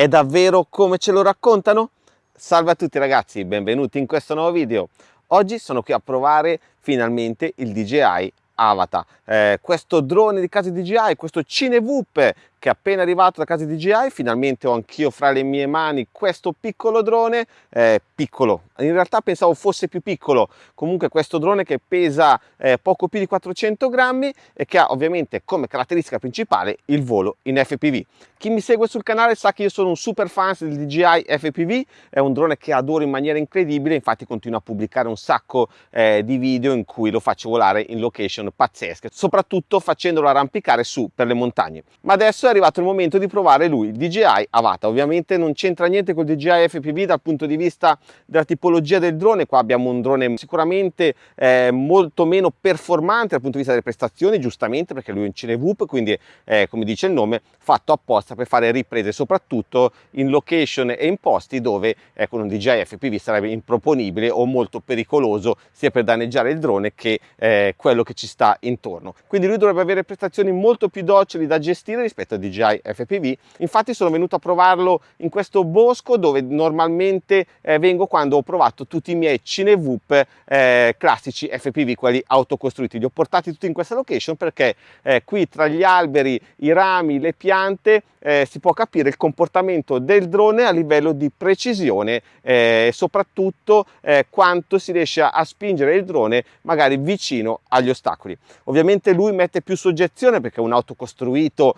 È davvero come ce lo raccontano? Salve a tutti ragazzi, benvenuti in questo nuovo video. Oggi sono qui a provare finalmente il DJI Avata, eh, questo drone di casa DJI, questo Cinevoop che appena arrivato da casa DJI, finalmente ho anch'io fra le mie mani questo piccolo drone, eh, piccolo, in realtà pensavo fosse più piccolo, comunque questo drone che pesa eh, poco più di 400 grammi e che ha ovviamente come caratteristica principale il volo in FPV. Chi mi segue sul canale sa che io sono un super fan del DJI FPV, è un drone che adoro in maniera incredibile, infatti continuo a pubblicare un sacco eh, di video in cui lo faccio volare in location pazzesche, soprattutto facendolo arrampicare su per le montagne. Ma adesso è arrivato il momento di provare lui, DJI Avata. Ovviamente non c'entra niente con il DJI FPV dal punto di vista della tipologia del drone, qua abbiamo un drone sicuramente eh, molto meno performante dal punto di vista delle prestazioni, giustamente perché lui è un Cinevoop, quindi eh, come dice il nome, fatto apposta per fare riprese soprattutto in location e in posti dove eh, con un DJI FPV sarebbe improponibile o molto pericoloso sia per danneggiare il drone che eh, quello che ci sta intorno. Quindi lui dovrebbe avere prestazioni molto più docili da gestire rispetto a DJI FPV. Infatti sono venuto a provarlo in questo bosco dove normalmente eh, vengo quando ho provato tutti i miei Cinevoop eh, classici FPV, quelli autocostruiti. Li ho portati tutti in questa location perché eh, qui tra gli alberi, i rami, le piante eh, si può capire il comportamento del drone a livello di precisione e eh, soprattutto eh, quanto si riesce a spingere il drone magari vicino agli ostacoli. Ovviamente lui mette più soggezione perché è un auto costruito,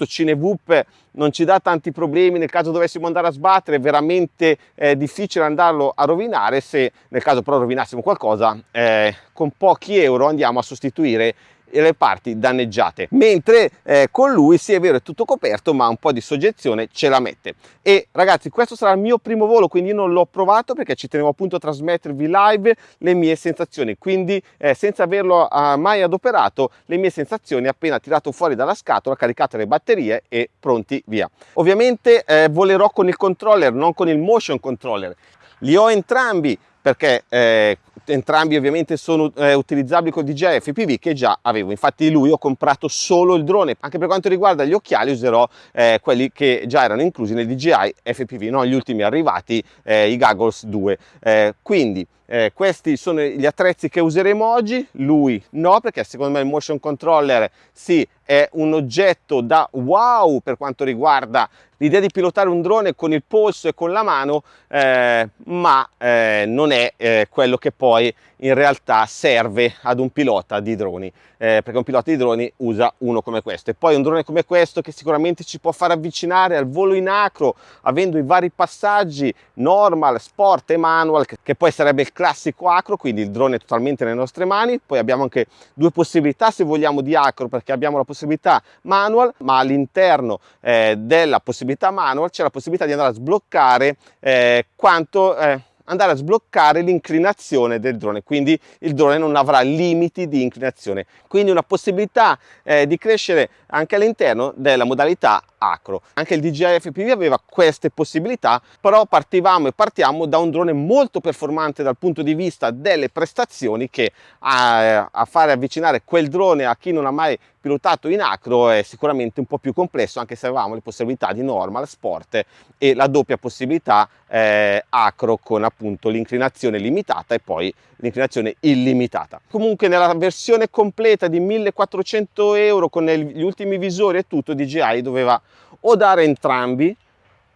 soprattutto Cinevoop non ci dà tanti problemi nel caso dovessimo andare a sbattere, è veramente eh, difficile andarlo a rovinare se nel caso però rovinassimo qualcosa eh, con pochi euro andiamo a sostituire le parti danneggiate. Mentre eh, con lui sì è vero è tutto coperto ma un po' di soggezione ce la mette. E ragazzi questo sarà il mio primo volo quindi io non l'ho provato perché ci tenevo appunto a trasmettervi live le mie sensazioni. Quindi eh, senza averlo eh, mai adoperato le mie sensazioni appena tirato fuori dalla scatola caricato le batterie e pronti via. Ovviamente eh, volerò con il controller non con il motion controller. Li ho entrambi perché eh, entrambi ovviamente sono eh, utilizzabili con DJI FPV che già avevo. Infatti lui ho comprato solo il drone. Anche per quanto riguarda gli occhiali userò eh, quelli che già erano inclusi nel DJI FPV non gli ultimi arrivati eh, i goggles 2 eh, quindi eh, questi sono gli attrezzi che useremo oggi lui no perché secondo me il motion controller sì è un oggetto da wow per quanto riguarda l'idea di pilotare un drone con il polso e con la mano eh, ma eh, non è eh, quello che poi in realtà serve ad un pilota di droni eh, perché un pilota di droni usa uno come questo. E poi un drone come questo che sicuramente ci può far avvicinare al volo in acro avendo i vari passaggi normal, sport e manual che, che poi sarebbe il classico acro quindi il drone è totalmente nelle nostre mani poi abbiamo anche due possibilità se vogliamo di acro perché abbiamo la possibilità manual ma all'interno eh, della possibilità manual c'è la possibilità di andare a sbloccare eh, quanto eh, andare a sbloccare l'inclinazione del drone, quindi il drone non avrà limiti di inclinazione. Quindi una possibilità eh, di crescere anche all'interno della modalità acro. Anche il DJI FPV aveva queste possibilità, però partivamo e partiamo da un drone molto performante dal punto di vista delle prestazioni che a, a fare avvicinare quel drone a chi non ha mai pilotato in acro è sicuramente un po' più complesso anche se avevamo le possibilità di normal, sport e la doppia possibilità eh, acro con appunto l'inclinazione limitata e poi l'inclinazione illimitata. Comunque nella versione completa di 1400 euro con gli ultimi visori e tutto DJI doveva o dare entrambi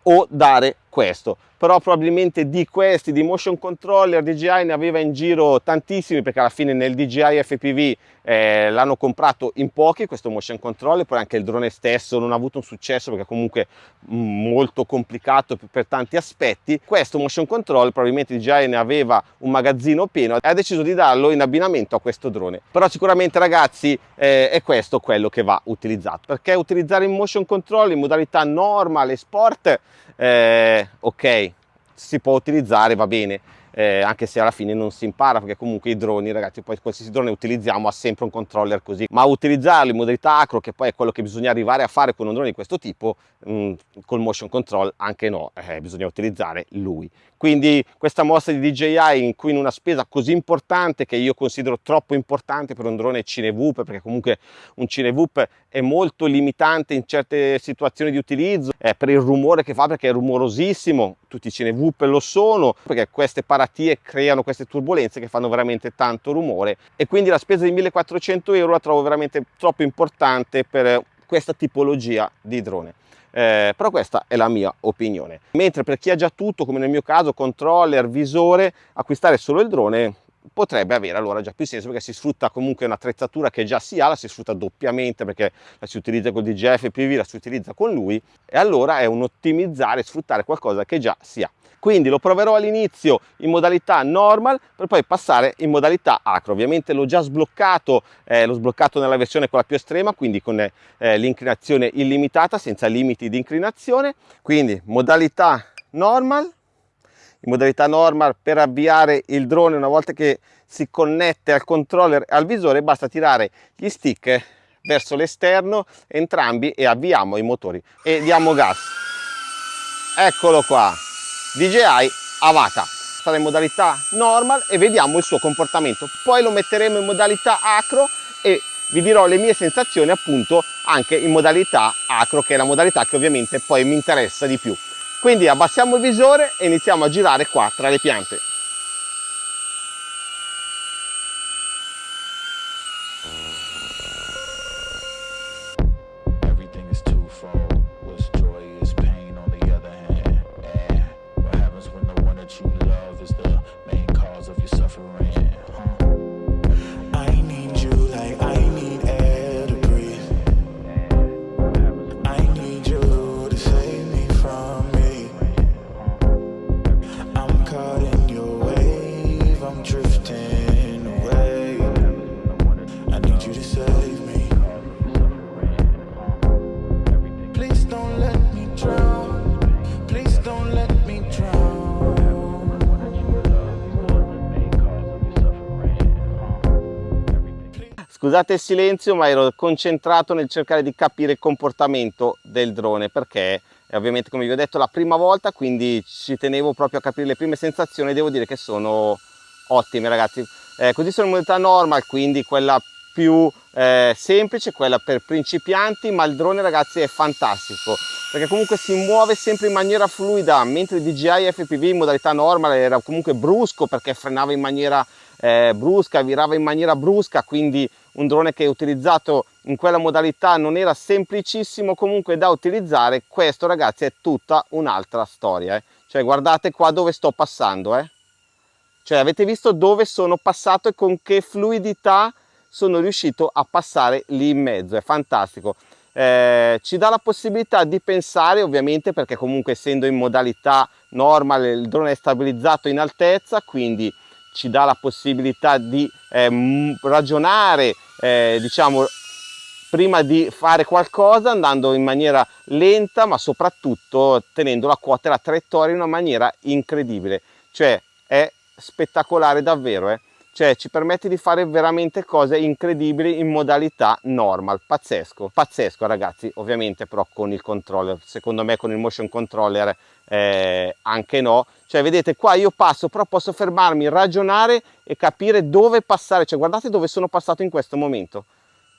o dare questo però probabilmente di questi di motion controller DJI ne aveva in giro tantissimi perché alla fine nel DJI FPV eh, l'hanno comprato in pochi questo motion controller poi anche il drone stesso non ha avuto un successo perché comunque mm, molto complicato per tanti aspetti. Questo motion control probabilmente DJI ne aveva un magazzino pieno e ha deciso di darlo in abbinamento a questo drone. Però sicuramente ragazzi eh, è questo quello che va utilizzato. Perché utilizzare il motion control in modalità normal e sport eh, ok si può utilizzare va bene eh, anche se alla fine non si impara perché comunque i droni ragazzi poi qualsiasi drone utilizziamo ha sempre un controller così. Ma utilizzarlo in modalità acro che poi è quello che bisogna arrivare a fare con un drone di questo tipo mh, mm, col motion control anche no eh, bisogna utilizzare lui. Quindi questa mossa di DJI in cui in una spesa così importante che io considero troppo importante per un drone Cinevoop perché comunque un Cinevoop è molto limitante in certe situazioni di utilizzo eh, per il rumore che fa perché è rumorosissimo tutti i Cinevoop lo sono perché queste paratie creano queste turbulenze che fanno veramente tanto rumore e quindi la spesa di 1400 euro la trovo veramente troppo importante per questa tipologia di drone eh, però questa è la mia opinione. Mentre per chi ha già tutto, come nel mio caso, controller, visore, acquistare solo il drone potrebbe avere allora già più senso perché si sfrutta comunque un'attrezzatura che già si ha, la si sfrutta doppiamente perché la si utilizza con DJF PV, la si utilizza con lui e allora è un ottimizzare, sfruttare qualcosa che già si ha. Quindi lo proverò all'inizio in modalità normal per poi passare in modalità acro. Ovviamente l'ho già sbloccato eh, l'ho sbloccato nella versione quella più estrema quindi con eh, l'inclinazione illimitata senza limiti di inclinazione. Quindi modalità normal in modalità normal per avviare il drone una volta che si connette al controller e al visore basta tirare gli stick verso l'esterno entrambi e avviamo i motori. E diamo gas. Eccolo qua. DJI Avata. Sarà in modalità normal e vediamo il suo comportamento. Poi lo metteremo in modalità acro e vi dirò le mie sensazioni appunto anche in modalità acro che è la modalità che ovviamente poi mi interessa di più quindi abbassiamo il visore e iniziamo a girare qua tra le piante Scusate il silenzio ma ero concentrato nel cercare di capire il comportamento del drone perché è ovviamente come vi ho detto la prima volta quindi ci tenevo proprio a capire le prime sensazioni devo dire che sono ottime ragazzi. Eh, così sono in modalità normal quindi quella più eh, semplice, quella per principianti, ma il drone ragazzi è fantastico perché comunque si muove sempre in maniera fluida, mentre DJI FPV in modalità normal era comunque brusco perché frenava in maniera eh, brusca, virava in maniera brusca, quindi un drone che utilizzato in quella modalità non era semplicissimo comunque da utilizzare, questo ragazzi è tutta un'altra storia. Eh. Cioè guardate qua dove sto passando, eh. Cioè avete visto dove sono passato e con che fluidità sono riuscito a passare lì in mezzo, è fantastico. Eh, ci dà la possibilità di pensare ovviamente perché comunque essendo in modalità normal il drone è stabilizzato in altezza quindi ci dà la possibilità di eh, ragionare, eh, diciamo, prima di fare qualcosa andando in maniera lenta ma soprattutto tenendo la quota e la traiettoria in una maniera incredibile. Cioè è spettacolare davvero, eh? Cioè ci permette di fare veramente cose incredibili in modalità normal, pazzesco, pazzesco ragazzi, ovviamente però con il controller, secondo me con il motion controller eh, anche no, cioè vedete qua io passo però posso fermarmi, ragionare e capire dove passare, cioè guardate dove sono passato in questo momento,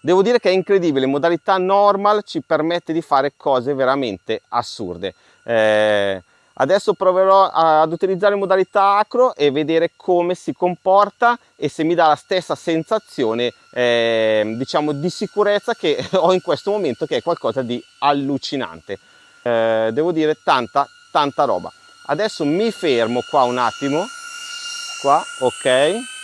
devo dire che è incredibile, in modalità normal ci permette di fare cose veramente assurde, eh, Adesso proverò ad utilizzare modalità acro e vedere come si comporta e se mi dà la stessa sensazione eh, diciamo di sicurezza che ho in questo momento che è qualcosa di allucinante. Eh, devo dire tanta tanta roba. Adesso mi fermo qua un attimo, qua ok.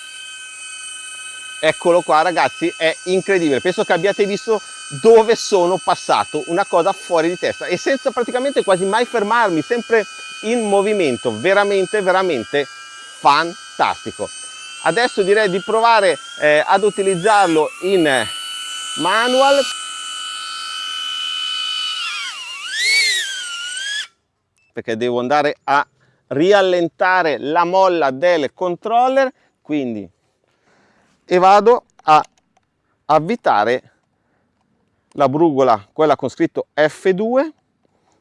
Eccolo qua ragazzi, è incredibile, penso che abbiate visto dove sono passato, una cosa fuori di testa e senza praticamente quasi mai fermarmi, sempre in movimento, veramente veramente fantastico. Adesso direi di provare eh, ad utilizzarlo in manual. Perché devo andare a riallentare la molla del controller quindi e vado a avvitare la brugola quella con scritto F2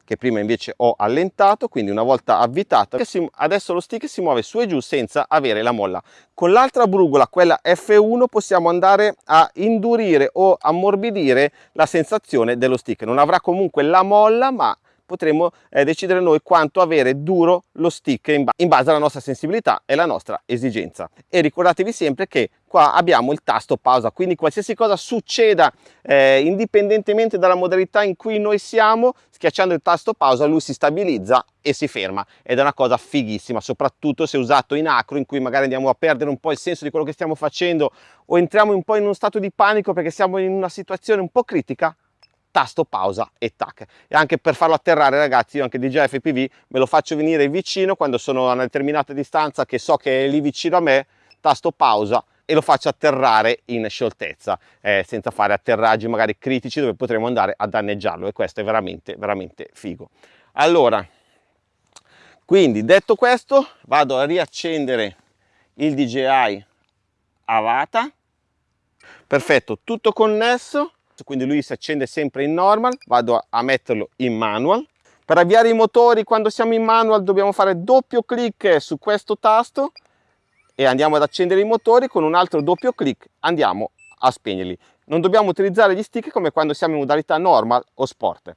che prima invece ho allentato, quindi una volta avvitato, adesso lo stick si muove su e giù senza avere la molla. Con l'altra brugola, quella F1, possiamo andare a indurire o ammorbidire la sensazione dello stick. Non avrà comunque la molla, ma potremo eh, decidere noi quanto avere duro lo stick in, ba in base alla nostra sensibilità e alla nostra esigenza. E ricordatevi sempre che qua abbiamo il tasto pausa, quindi qualsiasi cosa succeda eh, indipendentemente dalla modalità in cui noi siamo, schiacciando il tasto pausa lui si stabilizza e si ferma ed è una cosa fighissima, soprattutto se usato in acro in cui magari andiamo a perdere un po' il senso di quello che stiamo facendo o entriamo un po' in uno stato di panico perché siamo in una situazione un po' critica, tasto pausa e tac. E anche per farlo atterrare ragazzi io anche DJI FPV me lo faccio venire vicino quando sono a una determinata distanza che so che è lì vicino a me tasto pausa e lo faccio atterrare in scioltezza eh, senza fare atterraggi magari critici dove potremo andare a danneggiarlo e questo è veramente veramente figo. Allora quindi detto questo vado a riaccendere il DJI Avata. Perfetto tutto connesso quindi lui si accende sempre in normal, vado a metterlo in manual. Per avviare i motori quando siamo in manual dobbiamo fare doppio clic su questo tasto e andiamo ad accendere i motori, con un altro doppio clic andiamo a spegnerli. Non dobbiamo utilizzare gli stick come quando siamo in modalità normal o sport.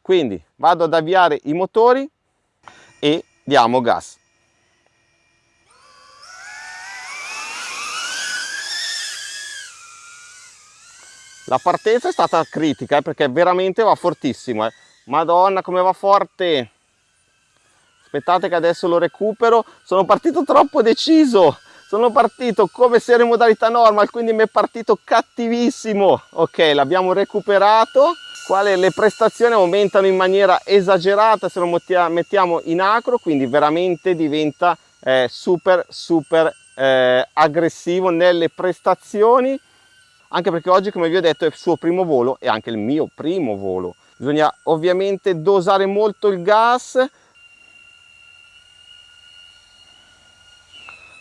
Quindi vado ad avviare i motori e diamo gas. La partenza è stata critica eh, perché veramente va fortissimo. Eh. Madonna come va forte! Aspettate che adesso lo recupero. Sono partito troppo deciso. Sono partito come se ero in modalità normal, quindi mi è partito cattivissimo. Ok, l'abbiamo recuperato. Quale le prestazioni aumentano in maniera esagerata se lo mettiamo in acro, quindi veramente diventa eh, super super eh, aggressivo nelle prestazioni anche perché oggi come vi ho detto è il suo primo volo e anche il mio primo volo. Bisogna ovviamente dosare molto il gas.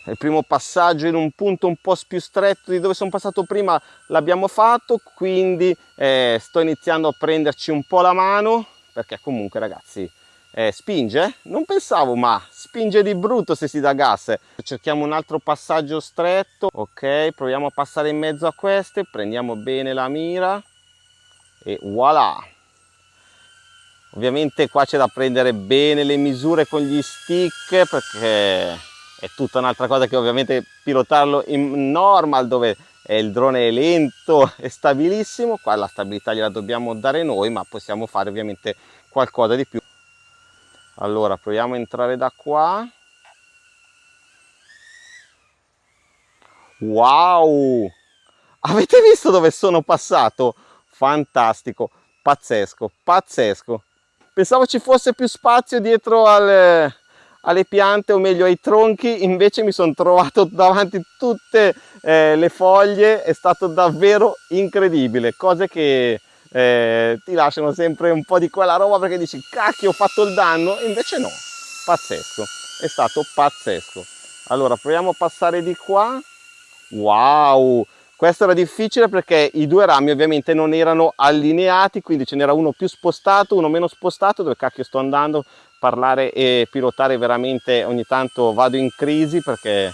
Il primo passaggio in un punto un po' più stretto di dove sono passato prima l'abbiamo fatto quindi eh, sto iniziando a prenderci un po' la mano perché comunque ragazzi eh, spinge? Non pensavo, ma spinge di brutto se si dà gas. Cerchiamo un altro passaggio stretto. Ok, proviamo a passare in mezzo a queste, prendiamo bene la mira e voilà! Ovviamente qua c'è da prendere bene le misure con gli stick perché è tutta un'altra cosa che ovviamente pilotarlo in normal dove il drone è lento e stabilissimo, qua la stabilità gliela dobbiamo dare noi ma possiamo fare ovviamente qualcosa di più allora proviamo a entrare da qua. Wow! Avete visto dove sono passato? Fantastico pazzesco pazzesco. Pensavo ci fosse più spazio dietro al, alle piante o meglio ai tronchi invece mi sono trovato davanti tutte eh, le foglie è stato davvero incredibile. Cose che eh, ti lasciano sempre un po' di quella roba perché dici cacchio ho fatto il danno. Invece no pazzesco è stato pazzesco. Allora proviamo a passare di qua. Wow questo era difficile perché i due rami ovviamente non erano allineati quindi ce n'era uno più spostato uno meno spostato dove cacchio sto andando parlare e pilotare veramente ogni tanto vado in crisi perché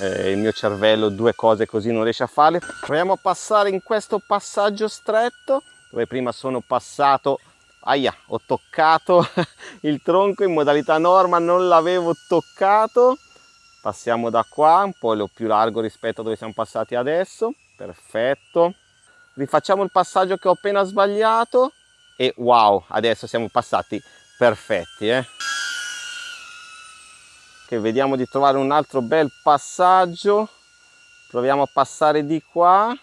eh, il mio cervello due cose così non riesce a farle. Proviamo a passare in questo passaggio stretto dove prima sono passato aia ho toccato il tronco in modalità norma non l'avevo toccato. Passiamo da qua un po' più largo rispetto a dove siamo passati adesso. Perfetto. Rifacciamo il passaggio che ho appena sbagliato. E wow adesso siamo passati perfetti eh che vediamo di trovare un altro bel passaggio. Proviamo a passare di qua.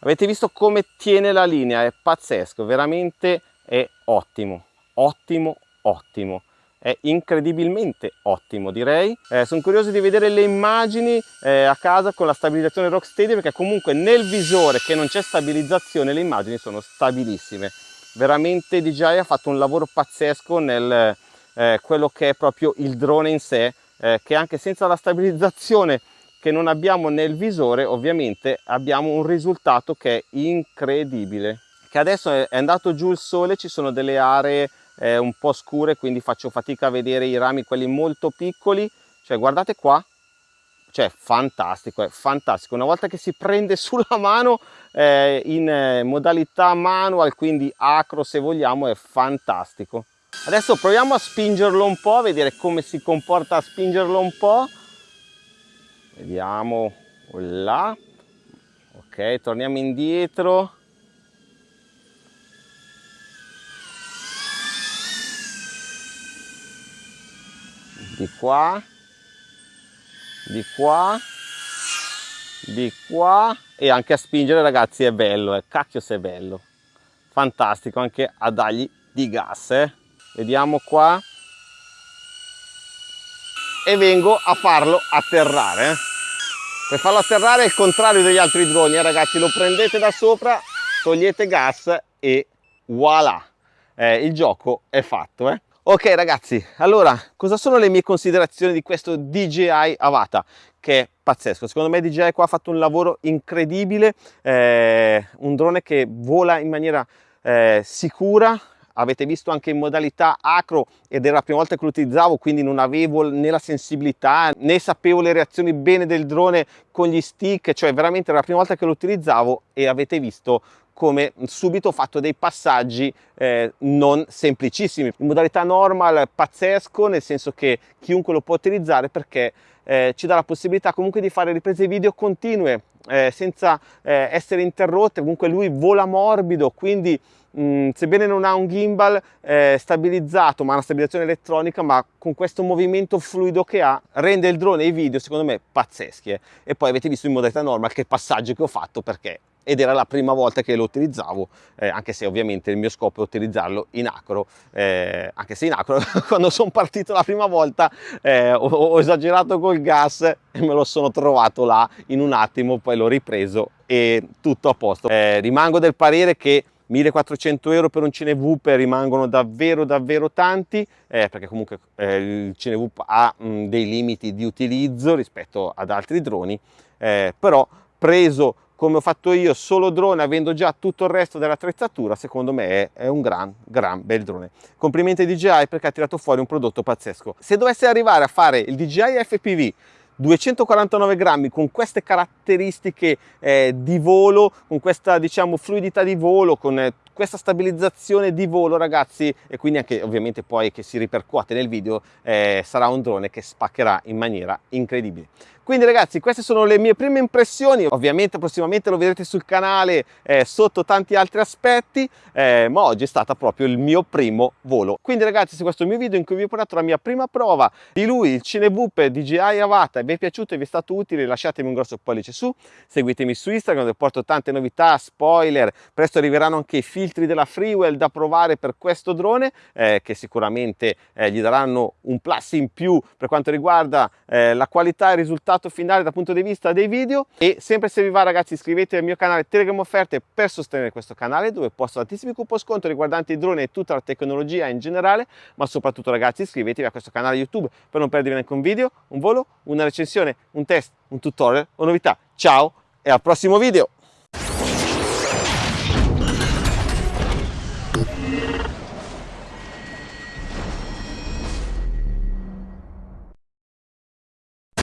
Avete visto come tiene la linea? È pazzesco veramente è ottimo. Ottimo ottimo. È incredibilmente ottimo direi. Eh, sono curioso di vedere le immagini eh, a casa con la stabilizzazione Rocksteady perché comunque nel visore che non c'è stabilizzazione le immagini sono stabilissime veramente DJI ha fatto un lavoro pazzesco nel eh, quello che è proprio il drone in sé eh, che anche senza la stabilizzazione che non abbiamo nel visore ovviamente abbiamo un risultato che è incredibile. Che adesso è andato giù il sole ci sono delle aree eh, un po' scure quindi faccio fatica a vedere i rami quelli molto piccoli. Cioè guardate qua cioè fantastico è fantastico. Una volta che si prende sulla mano eh, in eh, modalità manual quindi acro se vogliamo è fantastico. Adesso proviamo a spingerlo un po' a vedere come si comporta a spingerlo un po' vediamo là. Ok torniamo indietro. Di qua di qua di qua e anche a spingere ragazzi è bello eh. cacchio se è bello fantastico anche a dargli di gas eh. vediamo qua e vengo a farlo atterrare eh. per farlo atterrare è il contrario degli altri droni eh, ragazzi lo prendete da sopra togliete gas e voilà eh, il gioco è fatto eh. Ok ragazzi allora cosa sono le mie considerazioni di questo DJI Avata? Che è pazzesco. Secondo me DJI qua ha fatto un lavoro incredibile eh, un drone che vola in maniera eh, sicura. Avete visto anche in modalità acro ed era la prima volta che lo utilizzavo quindi non avevo né la sensibilità né sapevo le reazioni bene del drone con gli stick cioè veramente era la prima volta che lo utilizzavo e avete visto come subito ho fatto dei passaggi eh, non semplicissimi in modalità normal pazzesco nel senso che chiunque lo può utilizzare perché eh, ci dà la possibilità comunque di fare riprese video continue eh, senza eh, essere interrotte comunque lui vola morbido quindi Mm, sebbene non ha un gimbal eh, stabilizzato ma una stabilizzazione elettronica ma con questo movimento fluido che ha rende il drone e i video secondo me pazzeschi eh. e poi avete visto in modalità normal che passaggio che ho fatto perché ed era la prima volta che lo utilizzavo eh, anche se ovviamente il mio scopo è utilizzarlo in acro eh, anche se in acro quando sono partito la prima volta eh, ho, ho, esagerato col gas e me lo sono trovato là in un attimo poi l'ho ripreso e tutto a posto. Eh, rimango del parere che 1400 euro per un Cinewhoop rimangono davvero davvero tanti eh, perché comunque eh, il Cinewhoop ha mh, dei limiti di utilizzo rispetto ad altri droni eh, però preso come ho fatto io solo drone avendo già tutto il resto dell'attrezzatura secondo me è, è, un gran gran bel drone. Complimenti DJI perché ha tirato fuori un prodotto pazzesco. Se dovesse arrivare a fare il DJI FPV 249 grammi con queste caratteristiche eh, di volo, con questa diciamo fluidità di volo, con eh, questa stabilizzazione di volo ragazzi e quindi anche ovviamente poi che si ripercuote nel video eh, sarà un drone che spaccherà in maniera incredibile. Quindi ragazzi queste sono le mie prime impressioni, ovviamente prossimamente lo vedrete sul canale eh, sotto tanti altri aspetti, eh, ma oggi è stato proprio il mio primo volo. Quindi ragazzi se questo è il mio video in cui vi ho portato la mia prima prova di lui, il Cineboop DJI Avata, vi è piaciuto e vi è stato utile lasciatemi un grosso pollice su, seguitemi su Instagram dove porto tante novità, spoiler, presto arriveranno anche i filtri della Freewell da provare per questo drone eh, che sicuramente eh, gli daranno un plus in più per quanto riguarda eh, la qualità e il risultato finale dal punto di vista dei video e sempre se vi va ragazzi iscrivetevi al mio canale Telegram Offerte per sostenere questo canale dove posto tantissimi coupon sconto riguardanti i droni e tutta la tecnologia in generale ma soprattutto ragazzi iscrivetevi a questo canale YouTube per non perdervi neanche un video, un volo, una recensione, un test, un tutorial o novità. Ciao e al prossimo video!